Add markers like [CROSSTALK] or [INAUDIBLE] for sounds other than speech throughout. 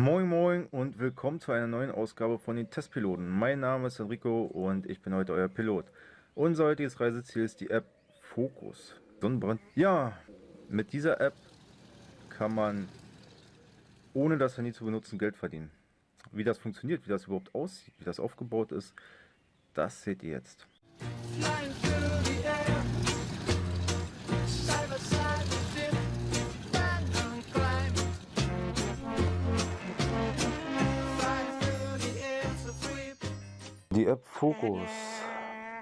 Moin Moin und willkommen zu einer neuen Ausgabe von den Testpiloten. Mein Name ist Enrico und ich bin heute euer Pilot. Unser heutiges Reiseziel ist die App Focus. Sonnenbrand. Ja, mit dieser App kann man ohne das Handy zu benutzen Geld verdienen. Wie das funktioniert, wie das überhaupt aussieht, wie das aufgebaut ist, das seht ihr jetzt. Die App Focus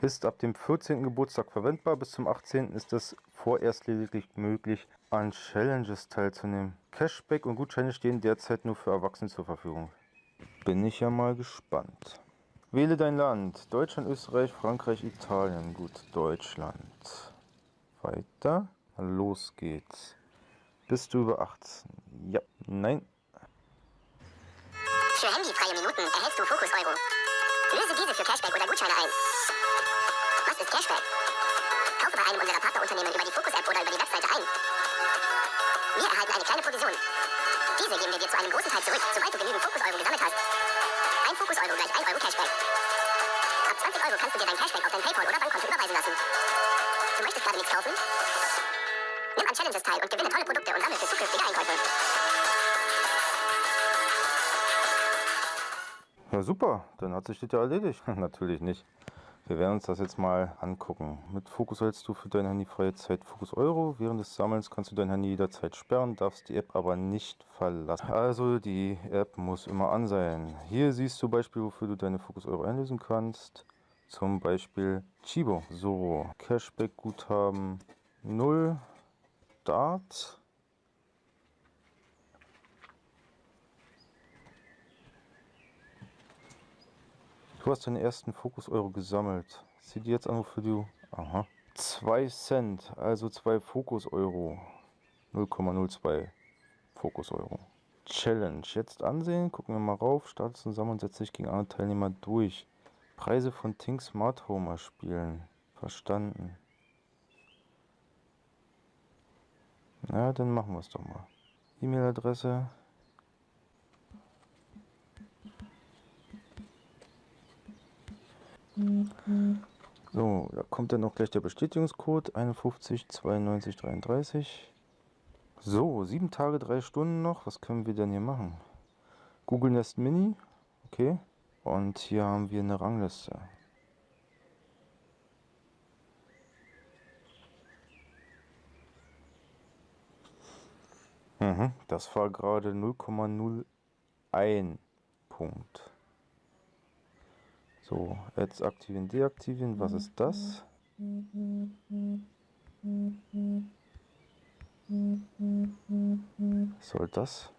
ist ab dem 14. Geburtstag verwendbar. Bis zum 18. ist es vorerst lediglich möglich, an Challenges teilzunehmen. Cashback und Gutscheine stehen derzeit nur für Erwachsene zur Verfügung. Bin ich ja mal gespannt. Wähle dein Land. Deutschland, Österreich, Frankreich, Italien. Gut, Deutschland. Weiter. Los geht's. Bist du über 18? Ja. Nein. Für handyfreie Minuten erhältst du Fokus Euro. Löse diese für Cashback oder Gutscheine ein. Was ist Cashback? Kaufe bei einem unserer Partnerunternehmen über die Fokus-App oder über die Webseite ein. Wir erhalten eine kleine Provision. Diese geben wir dir zu einem großen Teil zurück, sobald du genügend Fokus-Euro gesammelt hast. Ein Fokus-Euro gleich 1 Euro Cashback. Ab 20 Euro kannst du dir dein Cashback auf dein Paypal oder Bankkonto überweisen lassen. Du möchtest gerade nichts kaufen? Nimm an Challenges teil und gewinne tolle Produkte und sammle für zukünftige Einkäufe. Ja super, dann hat sich das ja erledigt. [LAUGHS] Natürlich nicht. Wir werden uns das jetzt mal angucken. Mit Fokus hältst du für deine handyfreie Zeit Fokus Euro. Während des Sammelns kannst du dein Handy jederzeit sperren, darfst die App aber nicht verlassen. Also die App muss immer an sein. Hier siehst du Beispiel, wofür du deine Fokus Euro einlösen kannst. Zum Beispiel Chibo. So, Cashback Guthaben 0. Start. Du hast deinen ersten Fokus-Euro gesammelt. Sieh dir jetzt an, wofür du... Aha. 2 Cent, also 2 Fokus-Euro. 0,02 Fokus-Euro. Challenge. Jetzt ansehen, gucken wir mal rauf, starte zusammen und setze dich gegen andere Teilnehmer durch. Preise von Think Smart Home erspielen. Verstanden. Na, dann machen wir es doch mal. E-Mail-Adresse So, da kommt dann noch gleich der Bestätigungscode 51 92 33. So, sieben Tage, drei Stunden noch. Was können wir denn hier machen? Google Nest Mini. Okay. Und hier haben wir eine Rangliste. Mhm, das war gerade 0,01 Punkt. So, Ads aktivieren, deaktivieren. Was ist das? Was soll das?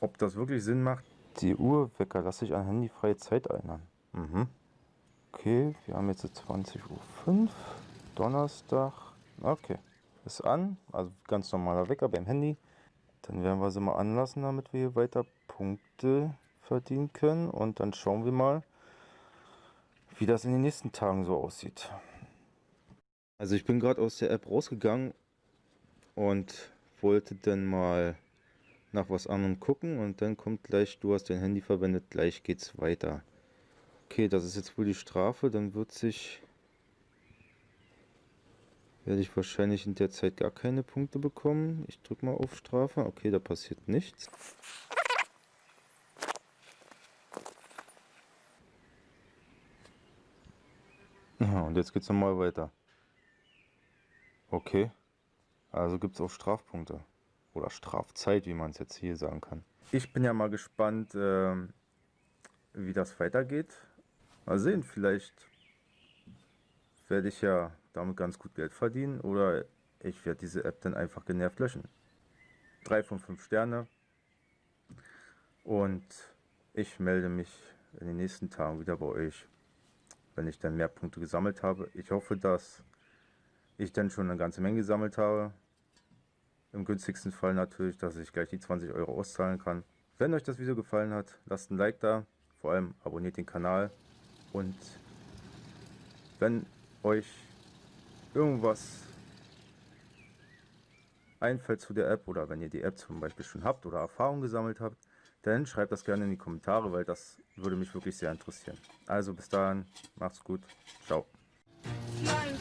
Ob das wirklich Sinn macht? Die Uhrwecker lasse ich an handyfreie Zeit erinnern. Mhm. Okay, wir haben jetzt 20.05 Uhr. Donnerstag. Okay. Ist an. Also ganz normaler Wecker beim Handy. Dann werden wir sie mal anlassen, damit wir hier weiter Punkte verdienen können. Und dann schauen wir mal, wie das in den nächsten Tagen so aussieht. Also ich bin gerade aus der App rausgegangen und wollte dann mal nach was anderem gucken und dann kommt gleich, du hast dein Handy verwendet, gleich geht's weiter. Okay, das ist jetzt wohl die Strafe, dann wird sich werde ich wahrscheinlich in der Zeit gar keine Punkte bekommen. Ich drücke mal auf Strafe. Okay, da passiert nichts. Und jetzt geht es nochmal weiter. Okay. Also gibt es auch Strafpunkte. Oder Strafzeit, wie man es jetzt hier sagen kann. Ich bin ja mal gespannt, äh, wie das weitergeht. Mal sehen, vielleicht werde ich ja damit ganz gut Geld verdienen oder ich werde diese App dann einfach genervt löschen. 3 von 5 Sterne. Und ich melde mich in den nächsten Tagen wieder bei euch wenn ich dann mehr Punkte gesammelt habe. Ich hoffe, dass ich dann schon eine ganze Menge gesammelt habe. Im günstigsten Fall natürlich, dass ich gleich die 20 Euro auszahlen kann. Wenn euch das Video gefallen hat, lasst ein Like da. Vor allem abonniert den Kanal. Und wenn euch irgendwas einfällt zu der App oder wenn ihr die App zum Beispiel schon habt oder Erfahrung gesammelt habt, dann schreibt das gerne in die Kommentare, weil das würde mich wirklich sehr interessieren. Also bis dahin, macht's gut, ciao. Nein.